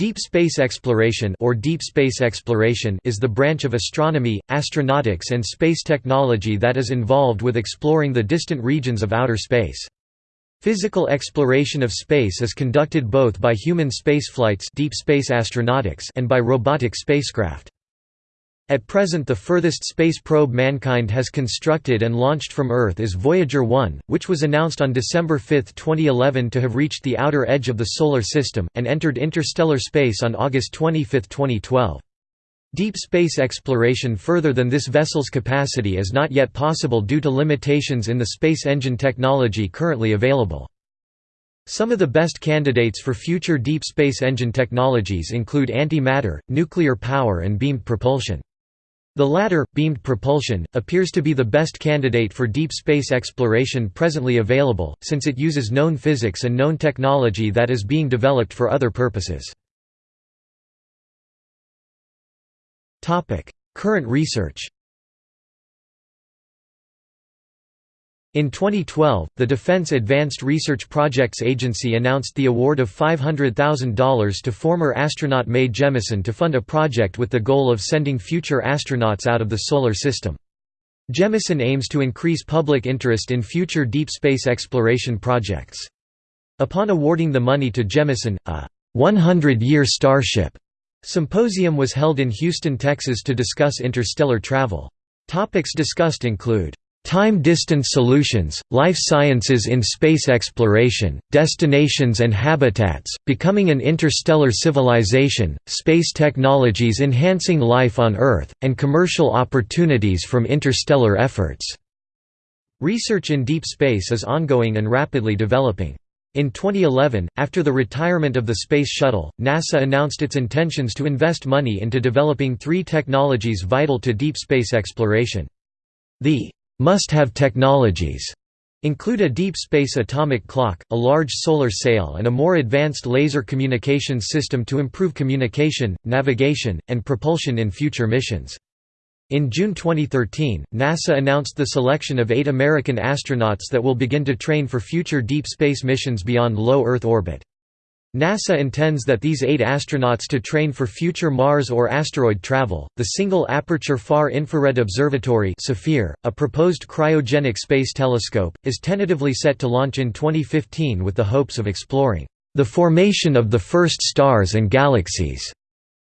Deep space exploration or deep space exploration is the branch of astronomy, astronautics and space technology that is involved with exploring the distant regions of outer space. Physical exploration of space is conducted both by human spaceflights deep space astronautics and by robotic spacecraft. At present the furthest space probe mankind has constructed and launched from Earth is Voyager 1, which was announced on December 5, 2011 to have reached the outer edge of the Solar System, and entered interstellar space on August 25, 2012. Deep space exploration further than this vessel's capacity is not yet possible due to limitations in the space engine technology currently available. Some of the best candidates for future deep space engine technologies include antimatter, nuclear power and beamed propulsion. The latter, beamed propulsion, appears to be the best candidate for deep space exploration presently available, since it uses known physics and known technology that is being developed for other purposes. Current research In 2012, the Defense Advanced Research Projects Agency announced the award of $500,000 to former astronaut Mae Jemison to fund a project with the goal of sending future astronauts out of the Solar System. Jemison aims to increase public interest in future deep space exploration projects. Upon awarding the money to Jemison, a 100-year Starship symposium was held in Houston, Texas to discuss interstellar travel. Topics discussed include Time-distance solutions, life sciences in space exploration, destinations and habitats, becoming an interstellar civilization, space technologies enhancing life on Earth, and commercial opportunities from interstellar efforts. Research in deep space is ongoing and rapidly developing. In 2011, after the retirement of the Space Shuttle, NASA announced its intentions to invest money into developing three technologies vital to deep space exploration. The must-have technologies include a deep space atomic clock, a large solar sail and a more advanced laser communications system to improve communication, navigation, and propulsion in future missions. In June 2013, NASA announced the selection of eight American astronauts that will begin to train for future deep space missions beyond low Earth orbit. NASA intends that these eight astronauts to train for future Mars or asteroid travel. The Single Aperture Far Infrared Observatory a proposed cryogenic space telescope, is tentatively set to launch in 2015 with the hopes of exploring the formation of the first stars and galaxies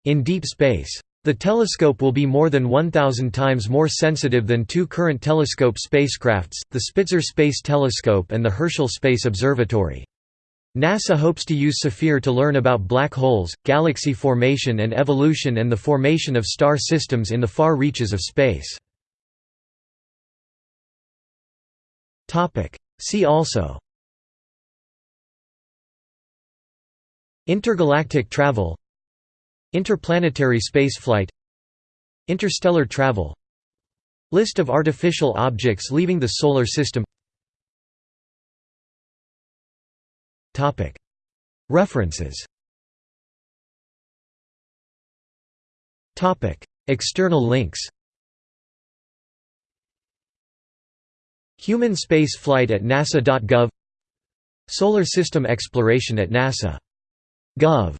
in deep space. The telescope will be more than 1,000 times more sensitive than two current telescope spacecrafts, the Spitzer Space Telescope and the Herschel Space Observatory. NASA hopes to use SAFIR to learn about black holes, galaxy formation and evolution and the formation of star systems in the far reaches of space. See also. Intergalactic travel. Interplanetary spaceflight. Interstellar travel. List of artificial objects leaving the Solar System References. External links. Human space flight at nasa.gov Solar system exploration at nasa.gov